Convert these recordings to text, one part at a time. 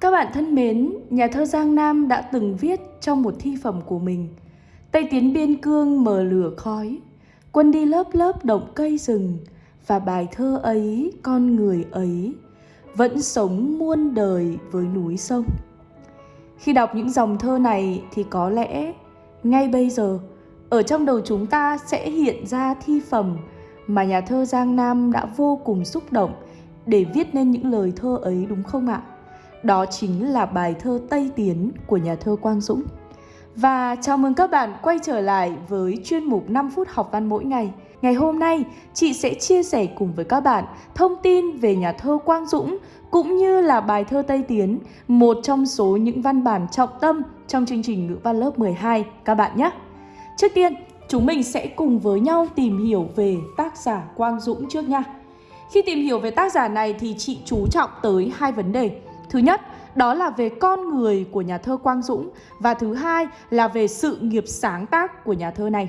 các bạn thân mến, nhà thơ Giang Nam đã từng viết trong một thi phẩm của mình Tây tiến biên cương mờ lửa khói Quân đi lớp lớp động cây rừng Và bài thơ ấy, con người ấy Vẫn sống muôn đời với núi sông Khi đọc những dòng thơ này thì có lẽ ngay bây giờ Ở trong đầu chúng ta sẽ hiện ra thi phẩm Mà nhà thơ Giang Nam đã vô cùng xúc động Để viết nên những lời thơ ấy đúng không ạ? Đó chính là bài thơ Tây Tiến của nhà thơ Quang Dũng. Và chào mừng các bạn quay trở lại với chuyên mục 5 phút học văn mỗi ngày. Ngày hôm nay, chị sẽ chia sẻ cùng với các bạn thông tin về nhà thơ Quang Dũng cũng như là bài thơ Tây Tiến, một trong số những văn bản trọng tâm trong chương trình ngữ văn lớp 12 các bạn nhé. Trước tiên, chúng mình sẽ cùng với nhau tìm hiểu về tác giả Quang Dũng trước nha. Khi tìm hiểu về tác giả này thì chị chú trọng tới hai vấn đề. Thứ nhất, đó là về con người của nhà thơ Quang Dũng và thứ hai là về sự nghiệp sáng tác của nhà thơ này.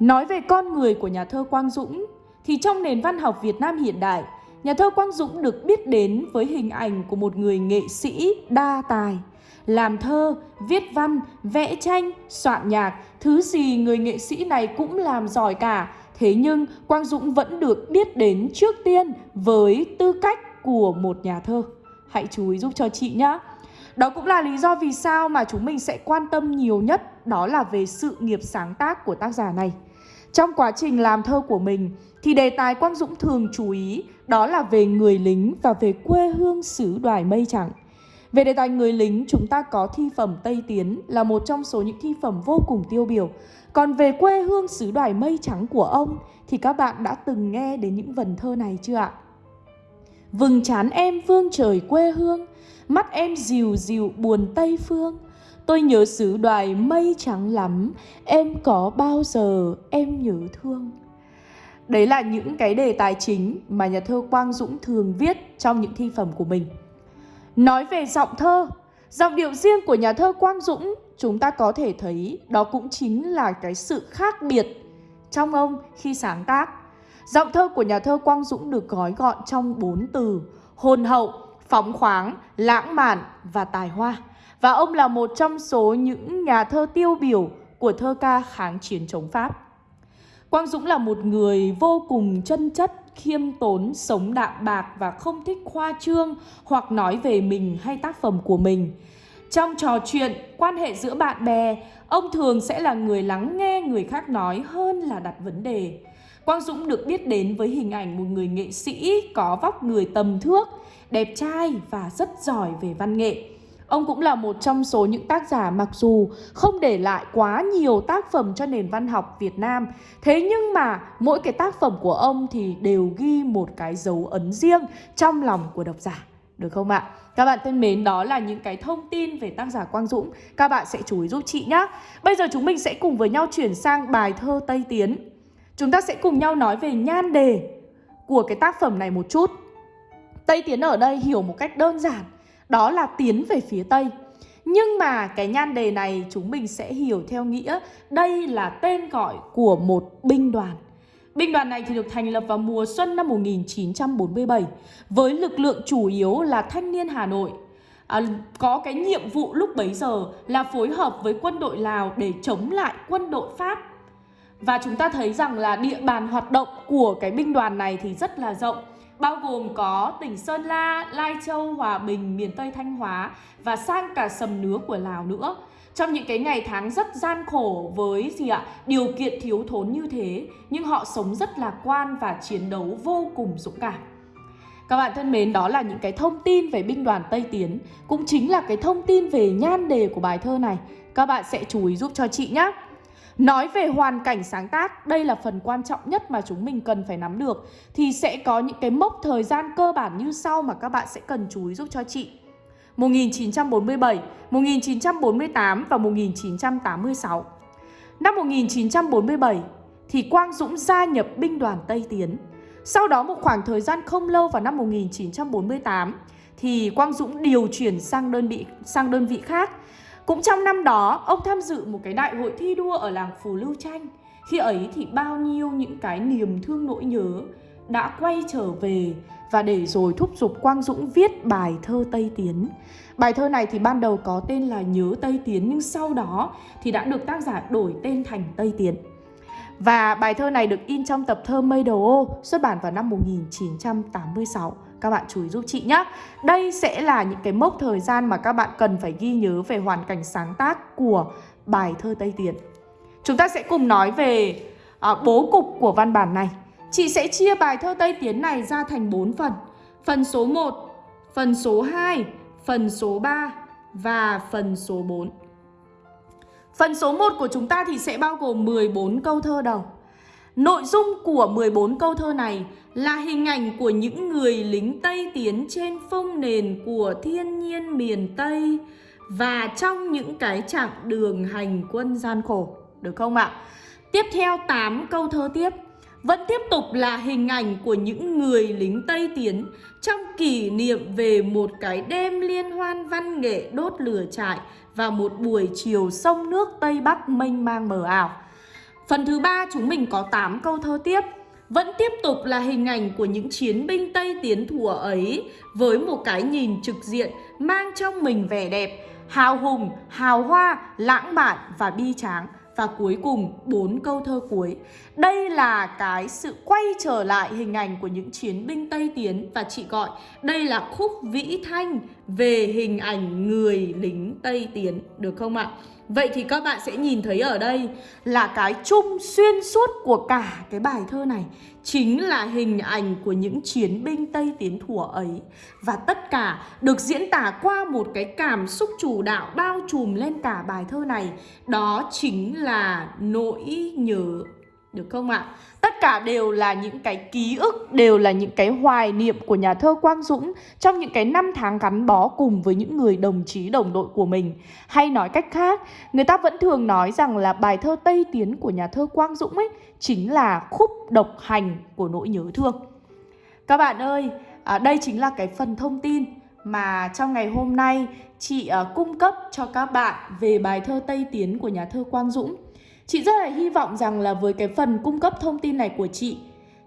Nói về con người của nhà thơ Quang Dũng thì trong nền văn học Việt Nam hiện đại, nhà thơ Quang Dũng được biết đến với hình ảnh của một người nghệ sĩ đa tài. Làm thơ, viết văn, vẽ tranh, soạn nhạc, thứ gì người nghệ sĩ này cũng làm giỏi cả. Thế nhưng Quang Dũng vẫn được biết đến trước tiên với tư cách của một nhà thơ. Hãy chú ý giúp cho chị nhé. Đó cũng là lý do vì sao mà chúng mình sẽ quan tâm nhiều nhất đó là về sự nghiệp sáng tác của tác giả này. Trong quá trình làm thơ của mình thì đề tài Quang Dũng thường chú ý đó là về người lính và về quê hương xứ đoài mây trắng. Về đề tài người lính, chúng ta có thi phẩm Tây Tiến là một trong số những thi phẩm vô cùng tiêu biểu. Còn về quê hương xứ đoài mây trắng của ông thì các bạn đã từng nghe đến những vần thơ này chưa ạ? Vừng chán em vương trời quê hương, Mắt em dịu dịu buồn Tây Phương. Tôi nhớ xứ đoài mây trắng lắm, Em có bao giờ em nhớ thương? Đấy là những cái đề tài chính mà nhà thơ Quang Dũng thường viết trong những thi phẩm của mình. Nói về giọng thơ, Giọng điệu riêng của nhà thơ Quang Dũng, Chúng ta có thể thấy đó cũng chính là cái sự khác biệt trong ông khi sáng tác. Giọng thơ của nhà thơ Quang Dũng được gói gọn trong bốn từ hồn hậu, phóng khoáng, lãng mạn và tài hoa. Và ông là một trong số những nhà thơ tiêu biểu của thơ ca kháng chiến chống Pháp. Quang Dũng là một người vô cùng chân chất, khiêm tốn, sống đạm bạc và không thích khoa trương hoặc nói về mình hay tác phẩm của mình. Trong trò chuyện, quan hệ giữa bạn bè, ông thường sẽ là người lắng nghe người khác nói hơn là đặt vấn đề. Quang Dũng được biết đến với hình ảnh một người nghệ sĩ có vóc người tầm thước, đẹp trai và rất giỏi về văn nghệ. Ông cũng là một trong số những tác giả mặc dù không để lại quá nhiều tác phẩm cho nền văn học Việt Nam Thế nhưng mà mỗi cái tác phẩm của ông thì đều ghi một cái dấu ấn riêng trong lòng của độc giả Được không ạ? Các bạn thân mến, đó là những cái thông tin về tác giả Quang Dũng Các bạn sẽ chú ý giúp chị nhé Bây giờ chúng mình sẽ cùng với nhau chuyển sang bài thơ Tây Tiến Chúng ta sẽ cùng nhau nói về nhan đề của cái tác phẩm này một chút. Tây tiến ở đây hiểu một cách đơn giản, đó là tiến về phía Tây. Nhưng mà cái nhan đề này chúng mình sẽ hiểu theo nghĩa đây là tên gọi của một binh đoàn. Binh đoàn này thì được thành lập vào mùa xuân năm 1947 với lực lượng chủ yếu là thanh niên Hà Nội. À, có cái nhiệm vụ lúc bấy giờ là phối hợp với quân đội Lào để chống lại quân đội Pháp và chúng ta thấy rằng là địa bàn hoạt động của cái binh đoàn này thì rất là rộng bao gồm có tỉnh Sơn La, Lai Châu, Hòa Bình, miền Tây Thanh Hóa và sang cả sầm nứa của Lào nữa. Trong những cái ngày tháng rất gian khổ với gì ạ? Điều kiện thiếu thốn như thế, nhưng họ sống rất lạc quan và chiến đấu vô cùng dũng cảm. Các bạn thân mến, đó là những cái thông tin về binh đoàn Tây Tiến, cũng chính là cái thông tin về nhan đề của bài thơ này. Các bạn sẽ chú ý giúp cho chị nhé. Nói về hoàn cảnh sáng tác, đây là phần quan trọng nhất mà chúng mình cần phải nắm được. Thì sẽ có những cái mốc thời gian cơ bản như sau mà các bạn sẽ cần chú ý giúp cho chị. 1947, 1948 và 1986 Năm 1947 thì Quang Dũng gia nhập binh đoàn Tây Tiến. Sau đó một khoảng thời gian không lâu vào năm 1948 thì Quang Dũng điều chuyển sang đơn vị sang đơn vị khác cũng trong năm đó, ông tham dự một cái đại hội thi đua ở làng Phù Lưu Tranh. Khi ấy thì bao nhiêu những cái niềm thương nỗi nhớ đã quay trở về và để rồi thúc giục Quang Dũng viết bài thơ Tây Tiến. Bài thơ này thì ban đầu có tên là Nhớ Tây Tiến nhưng sau đó thì đã được tác giả đổi tên thành Tây Tiến. Và bài thơ này được in trong tập thơ Mây Đầu Ô xuất bản vào năm 1986. Các bạn chú ý giúp chị nhé. Đây sẽ là những cái mốc thời gian mà các bạn cần phải ghi nhớ về hoàn cảnh sáng tác của bài thơ Tây Tiến. Chúng ta sẽ cùng nói về à, bố cục của văn bản này. Chị sẽ chia bài thơ Tây Tiến này ra thành 4 phần. Phần số 1, phần số 2, phần số 3 và phần số 4. Phần số 1 của chúng ta thì sẽ bao gồm 14 câu thơ đầu. Nội dung của 14 câu thơ này là hình ảnh của những người lính Tây tiến trên phong nền của thiên nhiên miền Tây và trong những cái chặng đường hành quân gian khổ. Được không ạ? Tiếp theo 8 câu thơ tiếp vẫn tiếp tục là hình ảnh của những người lính Tây Tiến trong kỷ niệm về một cái đêm liên hoan văn nghệ đốt lửa trại và một buổi chiều sông nước Tây Bắc mênh mang mờ ảo. Phần thứ ba chúng mình có 8 câu thơ tiếp. Vẫn tiếp tục là hình ảnh của những chiến binh Tây Tiến thùa ấy với một cái nhìn trực diện mang trong mình vẻ đẹp, hào hùng, hào hoa, lãng mạn và bi tráng. Và cuối cùng bốn câu thơ cuối. Đây là cái sự quay trở lại hình ảnh của những chiến binh Tây Tiến Và chị gọi đây là khúc vĩ thanh về hình ảnh người lính Tây Tiến, Được không ạ? Vậy thì các bạn sẽ nhìn thấy ở đây là cái chung xuyên suốt của cả cái bài thơ này Chính là hình ảnh của những chiến binh Tây Tiến thủa ấy Và tất cả được diễn tả qua một cái cảm xúc chủ đạo bao trùm lên cả bài thơ này Đó chính là nỗi nhớ được không ạ? Tất cả đều là những cái ký ức, đều là những cái hoài niệm của nhà thơ Quang Dũng trong những cái năm tháng gắn bó cùng với những người đồng chí đồng đội của mình. Hay nói cách khác, người ta vẫn thường nói rằng là bài thơ Tây Tiến của nhà thơ Quang Dũng ấy chính là khúc độc hành của nỗi nhớ thương. Các bạn ơi, à, đây chính là cái phần thông tin mà trong ngày hôm nay chị uh, cung cấp cho các bạn về bài thơ Tây Tiến của nhà thơ Quang Dũng. Chị rất là hy vọng rằng là với cái phần cung cấp thông tin này của chị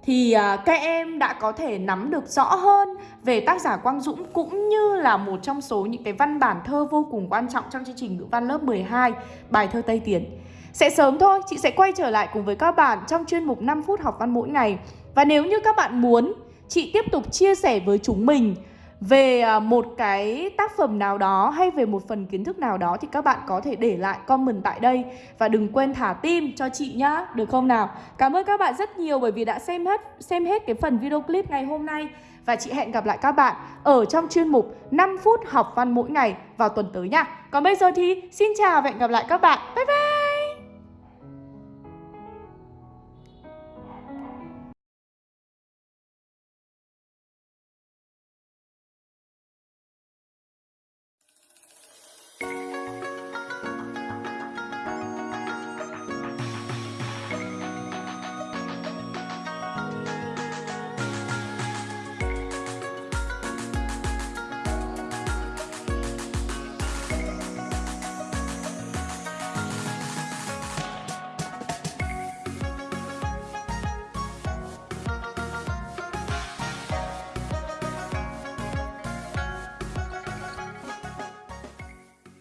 thì à, các em đã có thể nắm được rõ hơn về tác giả Quang Dũng cũng như là một trong số những cái văn bản thơ vô cùng quan trọng trong chương trình ngữ văn lớp 12 bài thơ Tây Tiến. Sẽ sớm thôi, chị sẽ quay trở lại cùng với các bạn trong chuyên mục 5 phút học văn mỗi ngày. Và nếu như các bạn muốn chị tiếp tục chia sẻ với chúng mình về à, một cái tác phẩm nào đó hay về một phần kiến thức nào đó thì các bạn có thể để lại comment tại đây và đừng quên thả tim cho chị nhá, được không nào? Cảm ơn các bạn rất nhiều bởi vì đã xem hết xem hết cái phần video clip ngày hôm nay và chị hẹn gặp lại các bạn ở trong chuyên mục 5 phút học văn mỗi ngày vào tuần tới nha. Còn bây giờ thì xin chào và hẹn gặp lại các bạn. Bye bye.